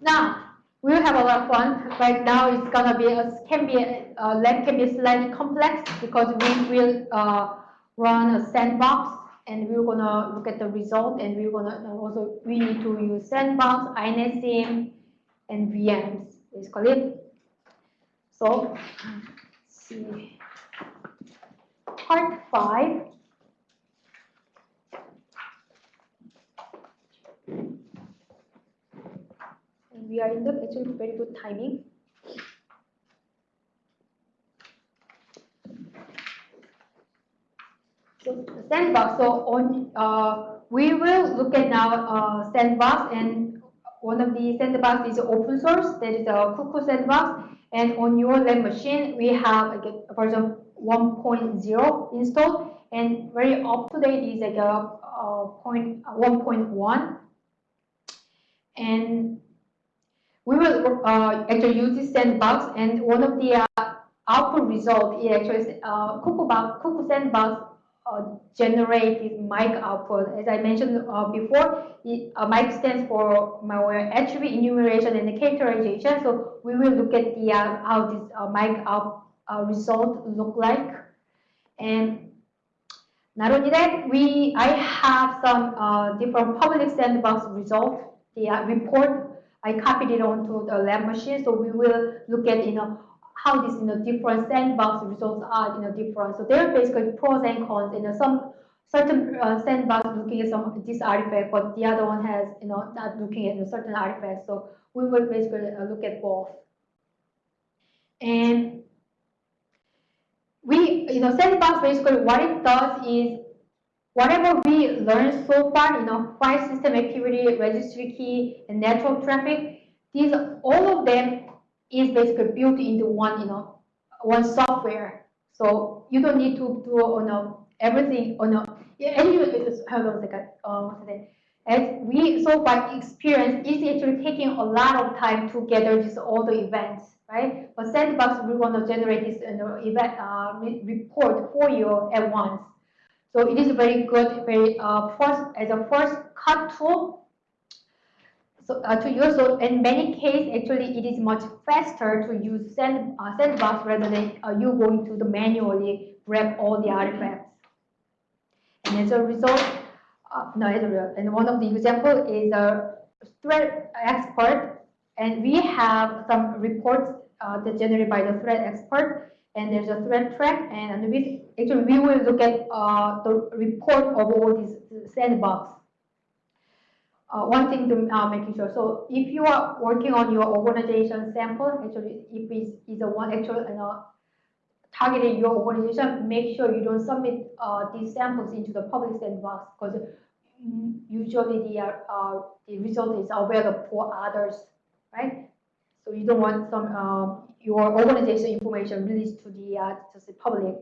Now, we'll have a lot of fun. Right now, it's gonna be a, can be a, lab can be slightly complex because we will uh, run a sandbox and we're gonna look at the result and we're gonna also we need to use sandbox, INetSim, and VMs basically. So, see, part five. And we are in the actually very good timing. So sandbox. So on uh, we will look at now uh, sandbox and one of the sandbox is open source. That is a Cuckoo sandbox. And on your lab machine, we have like a version 1.0 installed, and very up to date is like a, a point 1.1. And we will uh, actually use this sandbox, and one of the uh, output result is actually uh, Cuckoo, Cuckoo sandbox uh, generated MAEC output. As I mentioned uh, before, uh, MAEC stands for malware attribute enumeration and characterization. So we will look at the uh, how this uh, MAEC out uh, result look like. And not only that, we I have some different public sandbox result, the report. I copied it onto the lab machine, so we will look at you know how these you know different sandbox results are you know different. So there are basically pros and cons. You know some certain uh, sandbox looking at some this artifact, but the other one has you know not looking at a certain artifact. So we will basically uh, look at both. And we you know sandbox basically what it does is whatever we learned so far, you know, file system activity, registry key, and network traffic, these all of them is basically built into one, you know, one software. So you don't need to do you know, everything on a, and you, hold on a second, uh, As we so by experience, it's actually taking a lot of time to gather just all the events, right? But Sandbox, we want to generate this you know, event uh, report for you at once. So it is very good, very uh, first as a first cut tool so uh, to use so in many cases actually it is much faster to use sand, uh, sandbox rather than uh, you going to the manually grab all the artifacts. And as a result uh, no as a and one of the example is a threat expert. And we have some reports uh, that generated by the ThreatExpert and there's a ThreatTrack and actually we will look at uh, the report of all these sandbox uh, one thing to uh, making sure. So if you are working on your organization sample, actually, if it's, it's a one actual you know, targeting your organization, make sure you don't submit uh, these samples into the public sandbox because usually the uh, the result is available for others, right? You don't want some your organization information released to the uh, to the public.